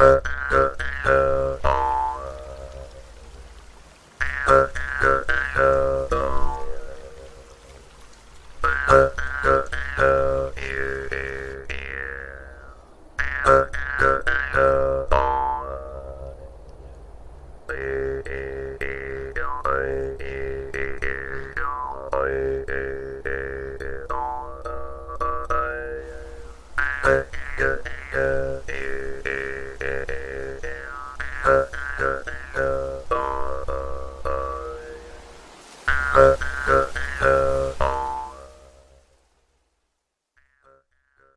Uh, uh,